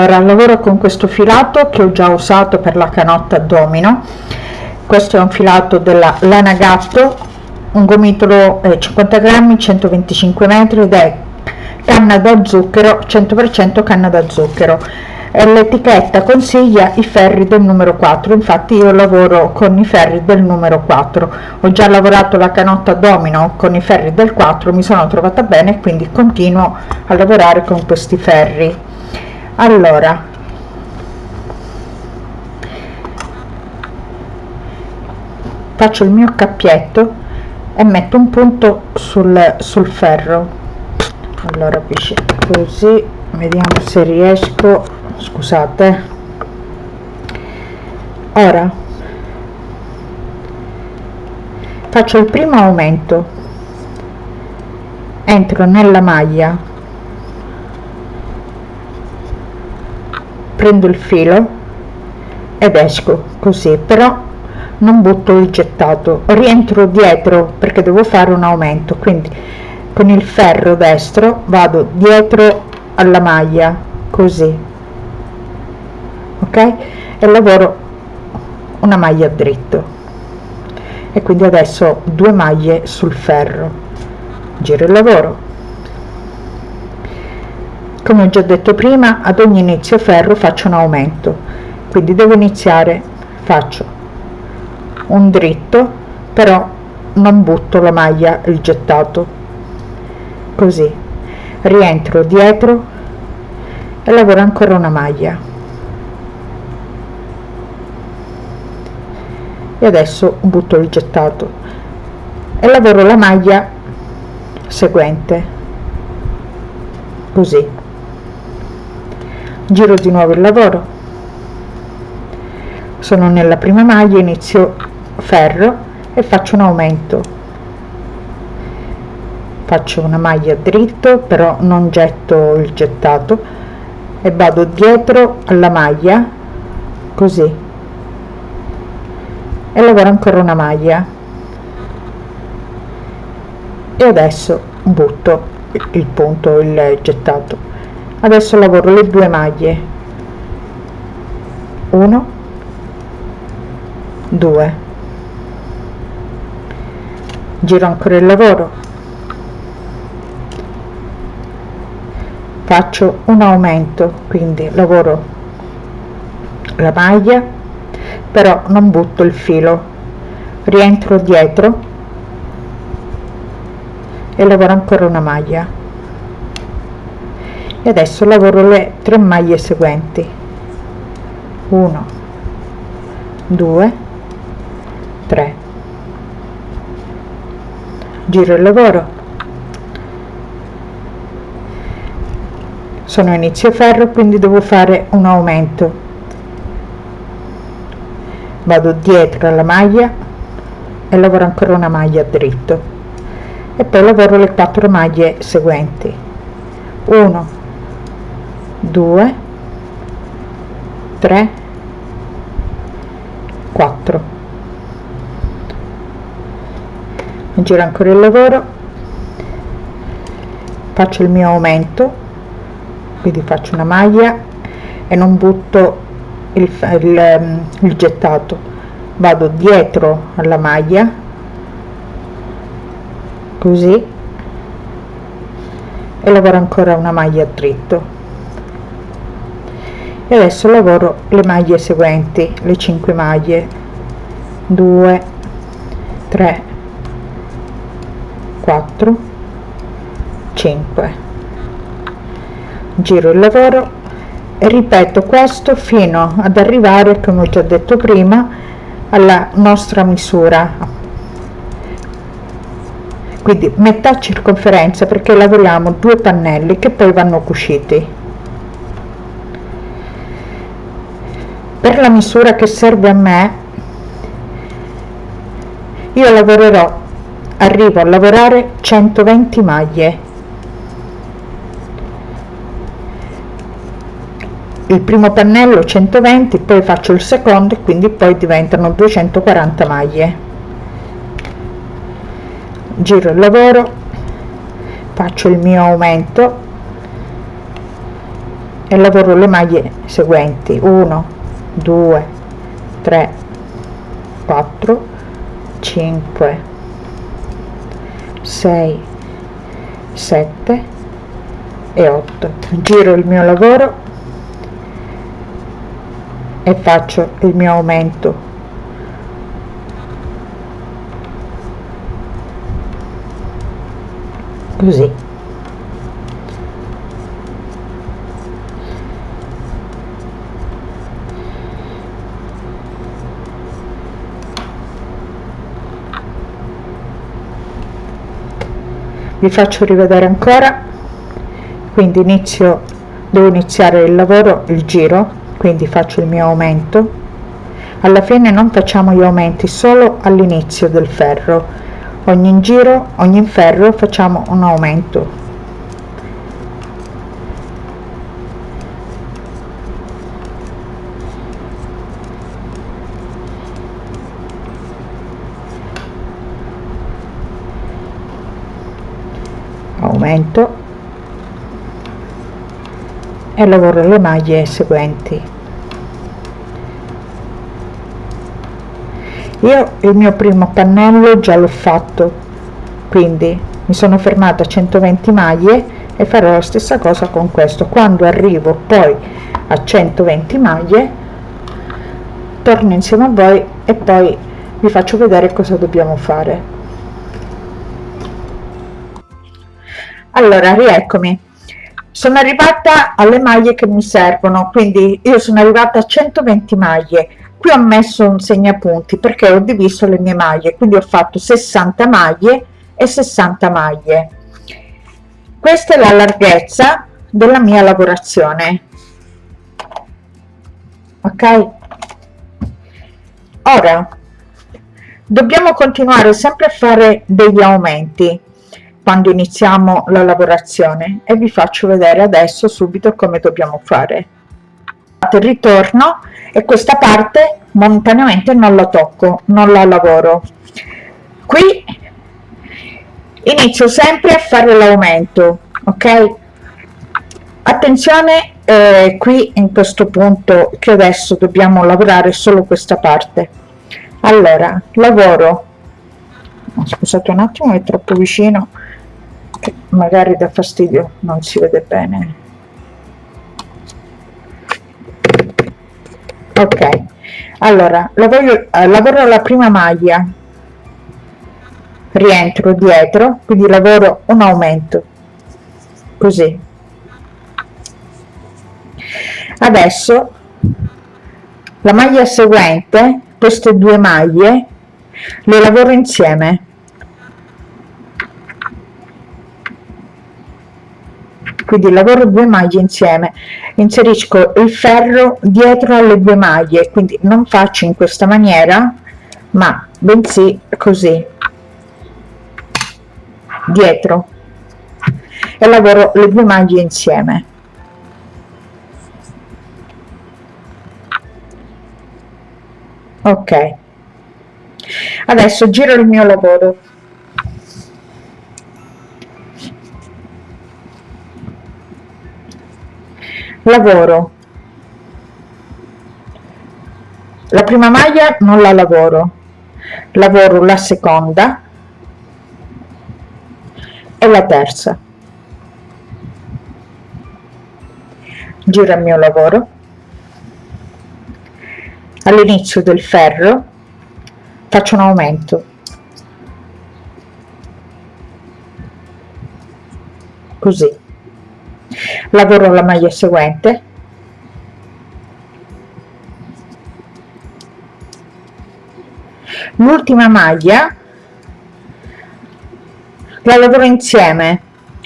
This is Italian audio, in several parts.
allora lavoro con questo filato che ho già usato per la canotta domino. Questo è un filato della lana gatto un gomitolo eh, 50 grammi 125 metri ed è canna da zucchero 100% canna da zucchero. L'etichetta consiglia i ferri del numero 4 infatti io lavoro con i ferri del numero 4 ho già lavorato la canotta domino con i ferri del 4 mi sono trovata bene quindi continuo a lavorare con questi ferri allora. Faccio il mio cappietto e metto un punto sul, sul ferro. Allora così vediamo se riesco. Scusate. Ora faccio il primo aumento. Entro nella maglia prendo il filo ed esco così però non butto il gettato rientro dietro perché devo fare un aumento quindi con il ferro destro vado dietro alla maglia così ok? E lavoro una maglia dritto e quindi adesso due maglie sul ferro. Giro il lavoro come ho già detto prima ad ogni inizio ferro faccio un aumento. Quindi devo iniziare faccio un dritto però non butto la maglia il gettato. Così. Rientro dietro e lavoro ancora una maglia. E adesso butto il gettato. E lavoro la maglia seguente. Così giro di nuovo il lavoro. Sono nella prima maglia inizio ferro e faccio un aumento. Faccio una maglia dritto però non getto il gettato e vado dietro alla maglia così. E lavoro ancora una maglia. E adesso butto il punto il gettato adesso lavoro le due maglie. 1 2 giro ancora il lavoro. Faccio un aumento quindi lavoro la maglia però non butto il filo. Rientro dietro e lavoro ancora una maglia e adesso lavoro le tre maglie seguenti. 1 2 3 giro il lavoro. Sono inizio ferro quindi devo fare un aumento. Vado dietro alla maglia e lavoro ancora una maglia dritto. E poi lavoro le quattro maglie seguenti. 1 2 3 4 giro ancora il lavoro faccio il mio aumento quindi faccio una maglia e non butto il, il, ehm, il gettato. Vado dietro alla maglia così e lavoro ancora una maglia dritto e adesso lavoro le maglie seguenti le 5 maglie. 2 3 4 5 giro il lavoro ripeto questo fino ad arrivare come ho già detto prima alla nostra misura. Quindi metà circonferenza perché lavoriamo due pannelli che poi vanno cuciti per la misura che serve a me io lavorerò arrivo a lavorare 120 maglie. Il primo pannello 120 poi faccio il secondo e quindi poi diventano 240 maglie. Giro il lavoro faccio il mio aumento e lavoro le maglie seguenti. 1 2 3 4 5 6 7 e 8 giro il mio lavoro e faccio il mio aumento. Così vi faccio rivedere ancora. Quindi inizio devo iniziare il lavoro il giro quindi faccio il mio aumento. Alla fine non facciamo gli aumenti solo all'inizio del ferro. Ogni giro ogni ferro facciamo un aumento aumento e lavoro le maglie seguenti. Io il mio primo pannello già l'ho fatto quindi mi sono fermata a 120 maglie e farò la stessa cosa con questo. Quando arrivo poi a 120 maglie torno insieme a voi e poi vi faccio vedere cosa dobbiamo fare allora rieccomi. Sono arrivata alle maglie che mi servono quindi io sono arrivata a 120 maglie. Qui ho messo un segnapunti perché ho diviso le mie maglie quindi ho fatto 60 maglie e 60 maglie. Questa è la larghezza della mia lavorazione. Ok? Ora dobbiamo continuare sempre a fare degli aumenti quando iniziamo la lavorazione e vi faccio vedere adesso subito come dobbiamo fare. Ritorno e questa parte momentaneamente non la tocco non la lavoro. Qui inizio sempre a fare l'aumento ok? Attenzione eh, qui in questo punto che adesso dobbiamo lavorare solo questa parte. Allora lavoro. Scusate un attimo è troppo vicino che magari dà fastidio non si vede bene. Ok allora lavoro, eh, lavoro la prima maglia. Rientro dietro quindi lavoro un aumento. Così. Adesso la maglia seguente queste due maglie le lavoro insieme quindi lavoro due maglie insieme. Inserisco il ferro dietro alle due maglie quindi non faccio in questa maniera ma bensì così dietro. E lavoro le due maglie insieme. Ok. Adesso giro il mio lavoro lavoro. La prima maglia non la lavoro. Lavoro la seconda e la terza. Giro il mio lavoro. All'inizio del ferro faccio un aumento. Così lavoro la maglia seguente. L'ultima maglia la lavoro insieme.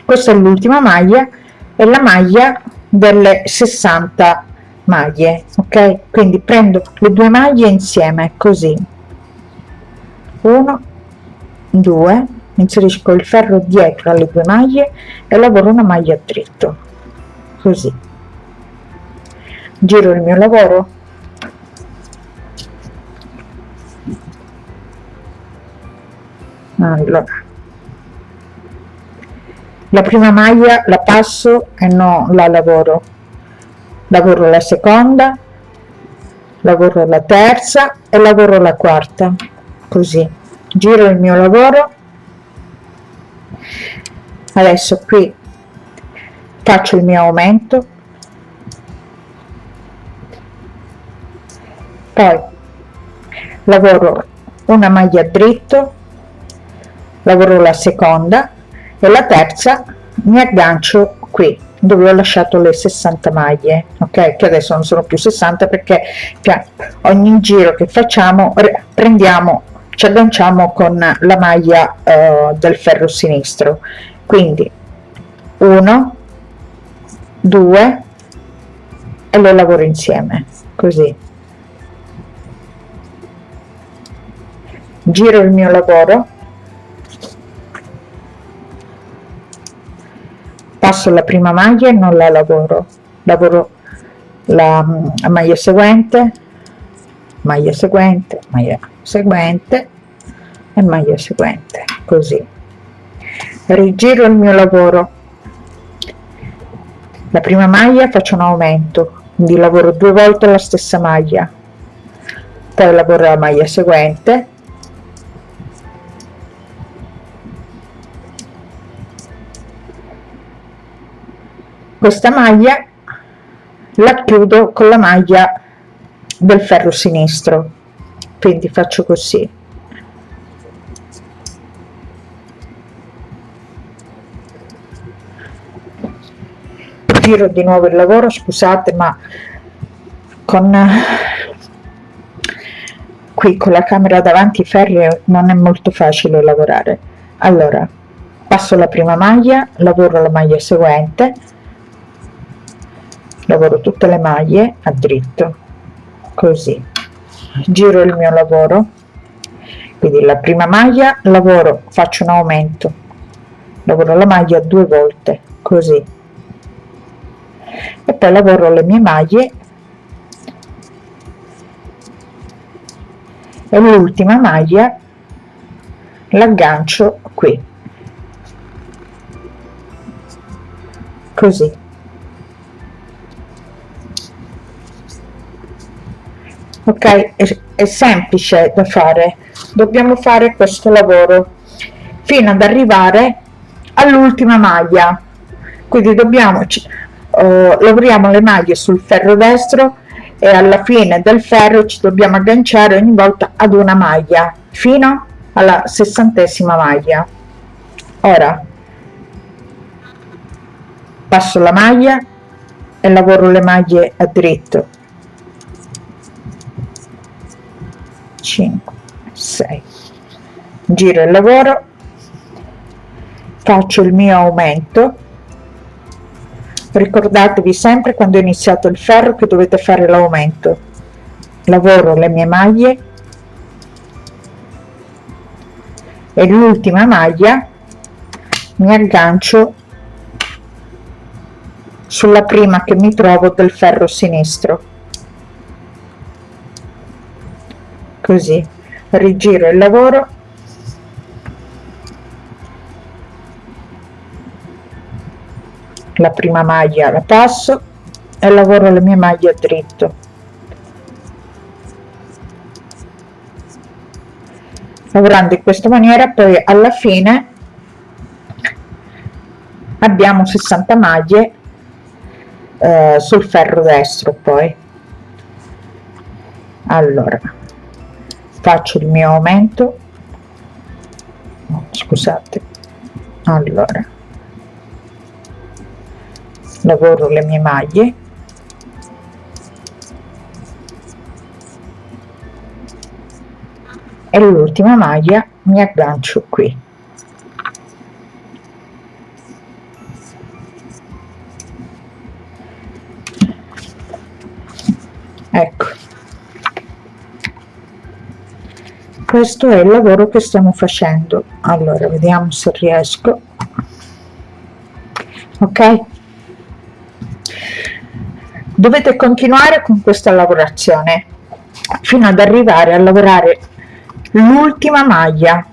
Questa è l'ultima maglia e la maglia delle 60 maglie ok? Quindi prendo le due maglie insieme così. 1 2 inserisco il ferro dietro alle due maglie e lavoro una maglia dritto. Così. Giro il mio lavoro. Allora. La prima maglia la passo e non la lavoro. Lavoro la seconda lavoro la terza e lavoro la quarta. Così. Giro il mio lavoro adesso qui faccio il mio aumento. Poi lavoro una maglia dritto lavoro la seconda e la terza mi aggancio qui dove ho lasciato le 60 maglie ok? Che adesso non sono più 60 perché ogni giro che facciamo prendiamo ci agganciamo con la maglia eh, del ferro sinistro. Quindi 1 2 e le lavoro insieme così. Giro il mio lavoro. Passo la prima maglia e non la lavoro. Lavoro la, la maglia seguente maglia seguente maglia seguente e maglia seguente così. Rigiro il mio lavoro. La prima maglia faccio un aumento quindi lavoro due volte la stessa maglia. Poi lavoro la maglia seguente. Questa maglia la chiudo con la maglia del ferro sinistro quindi faccio così. Giro di nuovo il lavoro scusate ma con qui con la camera davanti ferri non è molto facile lavorare. Allora passo la prima maglia lavoro la maglia seguente lavoro tutte le maglie a dritto così giro il mio lavoro. Quindi la prima maglia lavoro faccio un aumento. Lavoro la maglia due volte così. E poi lavoro le mie maglie. E l'ultima maglia l'aggancio qui. Così ok è, è semplice da fare. Dobbiamo fare questo lavoro fino ad arrivare all'ultima maglia. Quindi dobbiamo uh, lavoriamo le maglie sul ferro destro e alla fine del ferro ci dobbiamo agganciare ogni volta ad una maglia fino alla sessantesima maglia. Ora passo la maglia e lavoro le maglie a dritto 5 6 giro il lavoro faccio il mio aumento. Ricordatevi sempre quando è iniziato il ferro che dovete fare l'aumento. Lavoro le mie maglie. E l'ultima maglia mi aggancio sulla prima che mi trovo del ferro sinistro così. Rigiro il lavoro. La prima maglia la passo e lavoro le mie maglie a dritto. Lavorando in questa maniera poi alla fine abbiamo 60 maglie eh, sul ferro destro poi. Allora faccio il mio aumento. Scusate. Allora. Lavoro le mie maglie. E l'ultima maglia mi aggancio qui. Ecco questo è il lavoro che stiamo facendo. Allora vediamo se riesco. Ok? Dovete continuare con questa lavorazione fino ad arrivare a lavorare l'ultima maglia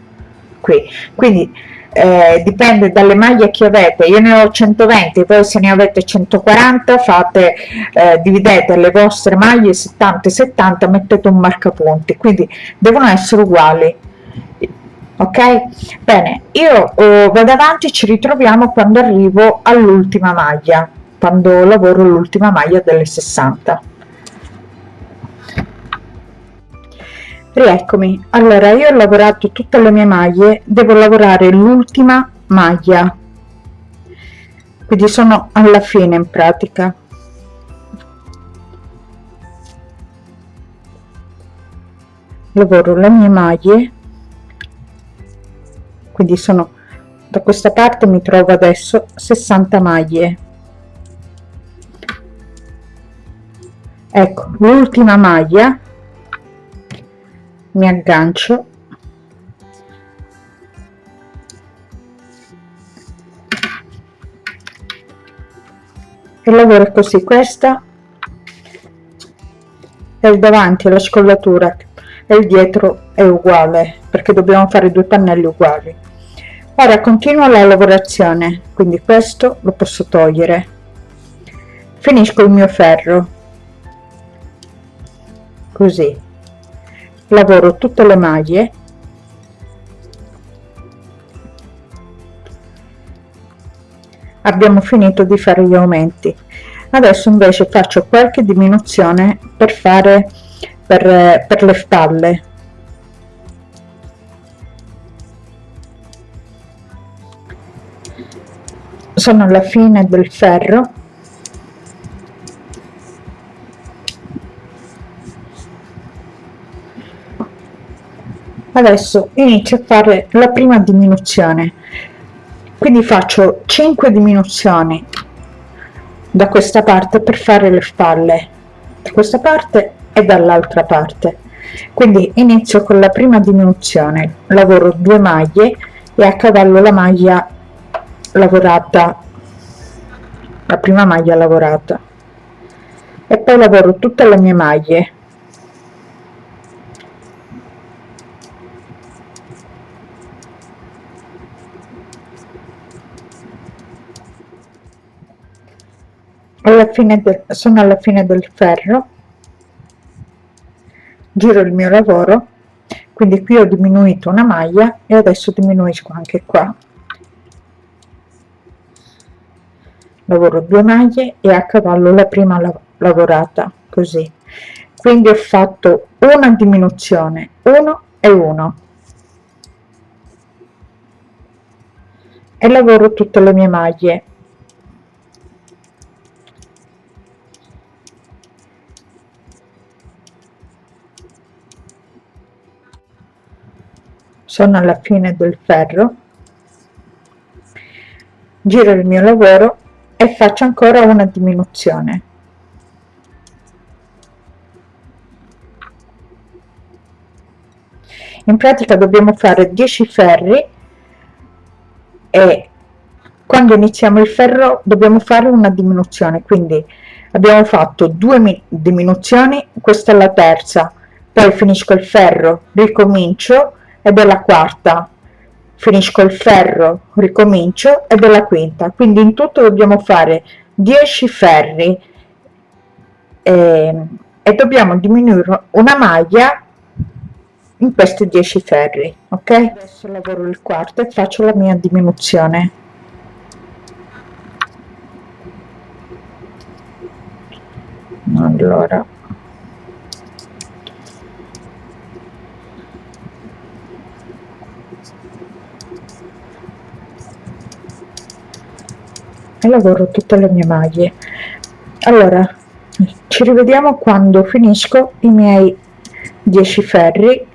qui. Quindi eh, dipende dalle maglie che avete. Io ne ho 120 poi se ne avete 140 fate eh, dividete le vostre maglie 70 70 mettete un marcapunti. Quindi devono essere uguali. Ok? Bene io eh, vado avanti ci ritroviamo quando arrivo all'ultima maglia quando lavoro l'ultima maglia delle 60 rieccomi. Allora io ho lavorato tutte le mie maglie devo lavorare l'ultima maglia. Quindi sono alla fine in pratica. Lavoro le mie maglie. Quindi sono da questa parte mi trovo adesso 60 maglie. Ecco l'ultima maglia mi aggancio. E lavoro così questa è il davanti la scollatura e il dietro è uguale perché dobbiamo fare due pannelli uguali. Ora continuo la lavorazione quindi questo lo posso togliere. Finisco il mio ferro. Così lavoro tutte le maglie. Abbiamo finito di fare gli aumenti. Adesso invece faccio qualche diminuzione per fare per, per le spalle. Sono alla fine del ferro adesso inizio a fare la prima diminuzione. Quindi faccio 5 diminuzioni da questa parte per fare le spalle da questa parte e dall'altra parte. Quindi inizio con la prima diminuzione. Lavoro due maglie e a cavallo la maglia lavorata la prima maglia lavorata. E poi lavoro tutte le mie maglie alla fine del, sono alla fine del ferro. Giro il mio lavoro. Quindi qui ho diminuito una maglia e adesso diminuisco anche qua. Lavoro due maglie e a cavallo la prima la lavorata così. Quindi ho fatto una diminuzione 1 e 1 e lavoro tutte le mie maglie sono alla fine del ferro giro il mio lavoro e faccio ancora una diminuzione. In pratica dobbiamo fare 10 ferri e quando iniziamo il ferro dobbiamo fare una diminuzione quindi abbiamo fatto due diminuzioni questa è la terza poi finisco il ferro ricomincio ed è la quarta. Finisco il ferro ricomincio ed è la quinta. Quindi in tutto dobbiamo fare 10 ferri. E, ehm, e dobbiamo diminuire una maglia in questi 10 ferri ok? Adesso lavoro il quarto e faccio la mia diminuzione. Allora lavoro tutte le mie maglie. Allora ci rivediamo quando finisco i miei 10 ferri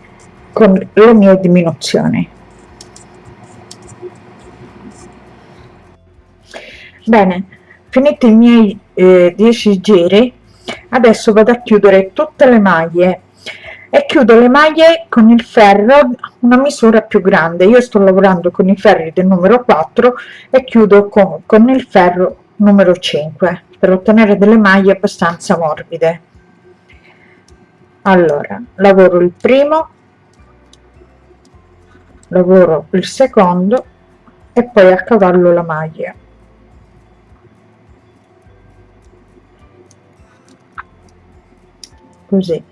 con le mie diminuzioni. Bene finito i miei eh, 10 giri adesso vado a chiudere tutte le maglie e chiudo le maglie con il ferro una misura più grande. Io sto lavorando con i ferri del numero 4 e chiudo con, con il ferro numero 5 per ottenere delle maglie abbastanza morbide. Allora lavoro il primo lavoro il secondo e poi a cavallo la maglia. Così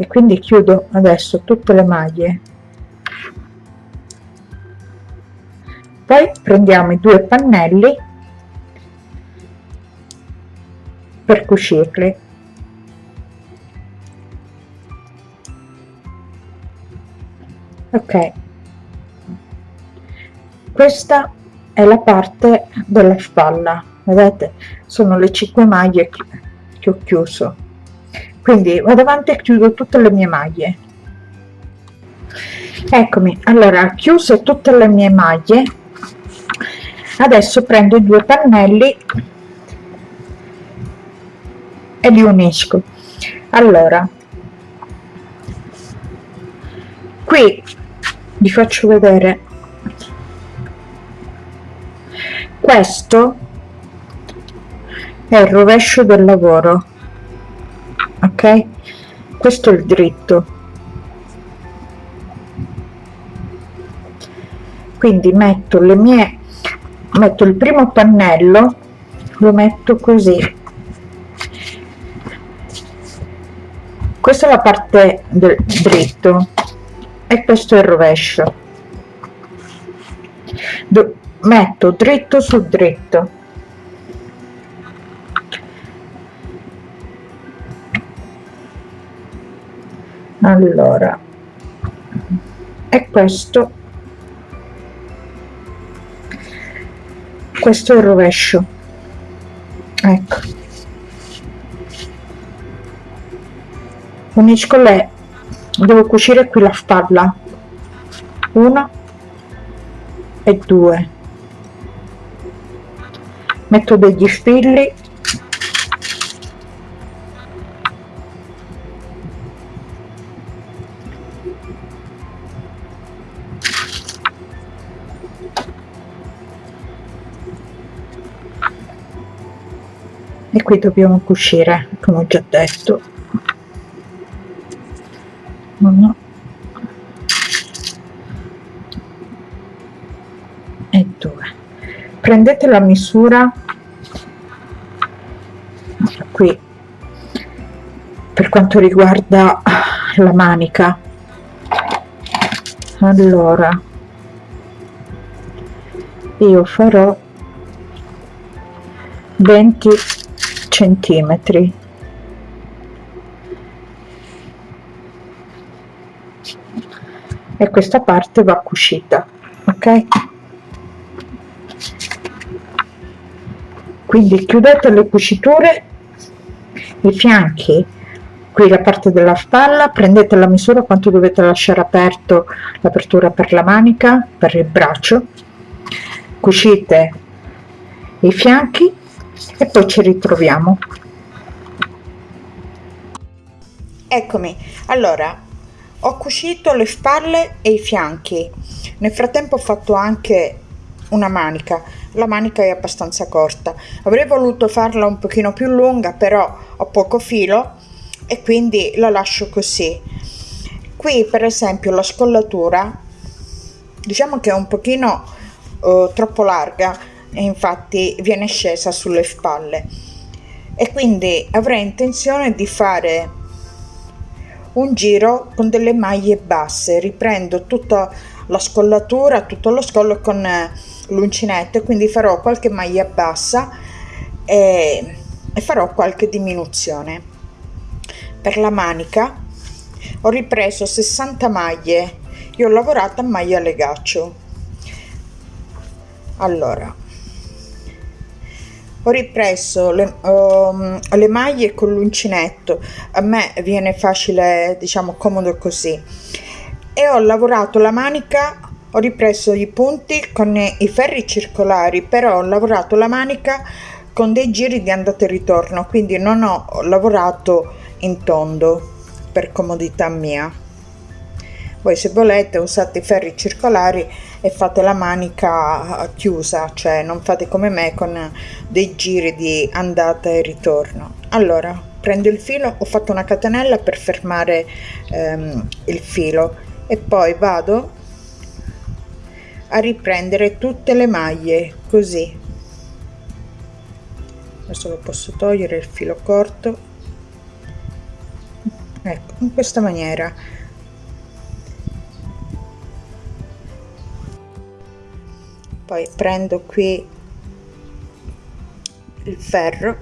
e quindi chiudo adesso tutte le maglie. Poi prendiamo i due pannelli per cucirli. Ok. Questa è la parte della spalla. Vedete? Sono le 5 maglie che ho chiuso quindi vado avanti e chiudo tutte le mie maglie. Eccomi. Allora chiuse tutte le mie maglie. Adesso prendo i due pannelli e li unisco. Allora qui vi faccio vedere. Questo è il rovescio del lavoro ok? Questo è il dritto. Quindi metto le mie metto il primo pannello lo metto così. Questa è la parte del dritto e questo è il rovescio. Metto dritto su dritto allora e questo. Questo è il rovescio. Ecco. Unisco le devo cucire qui la spalla. Una e due. Metto degli spilli qui dobbiamo cucire come ho già detto. Uno e due prendete la misura. Qui. Per quanto riguarda la manica. Allora. Io farò 20 centimetri. E questa parte va cucita ok? Quindi chiudete le cuciture i fianchi qui la parte della spalla prendete la misura quanto dovete lasciare aperto l'apertura per la manica per il braccio. Cucite i fianchi e poi ci ritroviamo. Eccomi. Allora ho cucito le spalle e i fianchi. Nel frattempo ho fatto anche una manica. La manica è abbastanza corta. Avrei voluto farla un pochino più lunga però ho poco filo e quindi la lascio così. Qui per esempio la scollatura diciamo che è un pochino uh, troppo larga e infatti viene scesa sulle spalle. E quindi avrei intenzione di fare un giro con delle maglie basse. Riprendo tutta la scollatura tutto lo scollo con l'uncinetto e quindi farò qualche maglia bassa e, e farò qualche diminuzione. Per la manica ho ripreso 60 maglie. Io ho lavorato a maglia legaccio. Allora ho ripreso le, um, le maglie con l'uncinetto. A me viene facile diciamo comodo così. E ho lavorato la manica ho ripreso i punti con i ferri circolari però ho lavorato la manica con dei giri di andata e ritorno quindi non ho lavorato in tondo per comodità mia. Voi se volete usate i ferri circolari e fate la manica chiusa cioè non fate come me con dei giri di andata e ritorno. Allora prendo il filo ho fatto una catenella per fermare ehm, il filo e poi vado a riprendere tutte le maglie così. Adesso lo posso togliere il filo corto. Ecco in questa maniera poi prendo qui il ferro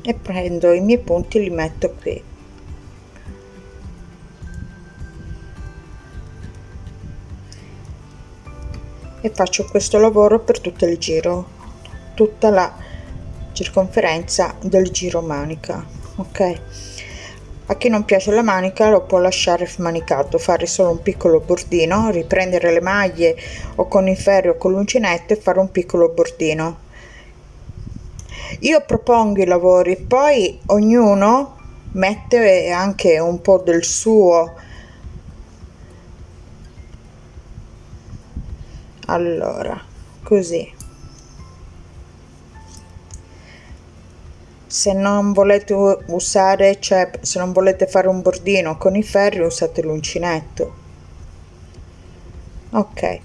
e prendo i miei punti li metto qui. E faccio questo lavoro per tutto il giro tutta la circonferenza del giro manica ok a chi non piace la manica lo può lasciare manicato fare solo un piccolo bordino riprendere le maglie o con il ferro o con l'uncinetto e fare un piccolo bordino. Io propongo i lavori poi ognuno mette anche un po del suo. Allora così se non volete usare cioè se non volete fare un bordino con i ferri usate l'uncinetto. Ok.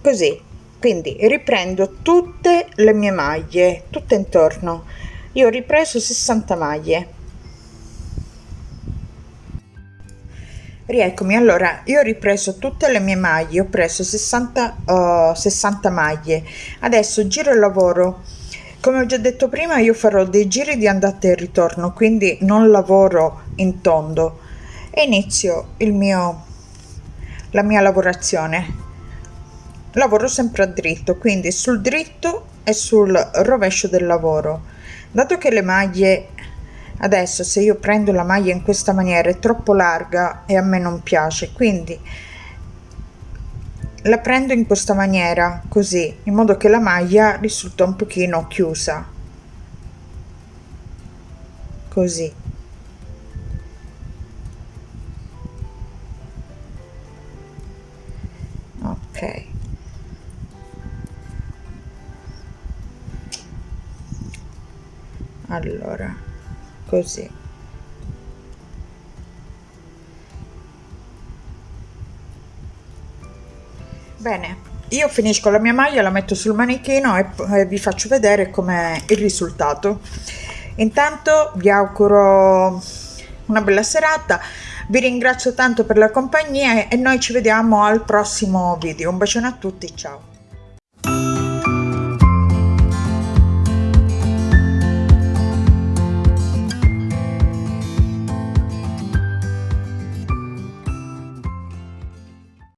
Così. Quindi riprendo tutte le mie maglie tutte intorno. Io ho ripreso 60 maglie. Rieccomi allora io ho ripreso tutte le mie maglie ho preso 60 uh, 60 maglie. Adesso giro il lavoro come ho già detto prima io farò dei giri di andata e ritorno quindi non lavoro in tondo. E inizio il mio la mia lavorazione. Lavoro sempre a dritto quindi sul dritto e sul rovescio del lavoro. Dato che le maglie adesso se io prendo la maglia in questa maniera è troppo larga e a me non piace quindi la prendo in questa maniera così in modo che la maglia risulta un pochino chiusa. Così. Ok. Allora così bene io finisco la mia maglia la metto sul manichino e, e vi faccio vedere com'è il risultato. Intanto vi auguro una bella serata vi ringrazio tanto per la compagnia e noi ci vediamo al prossimo video. Un bacione a tutti ciao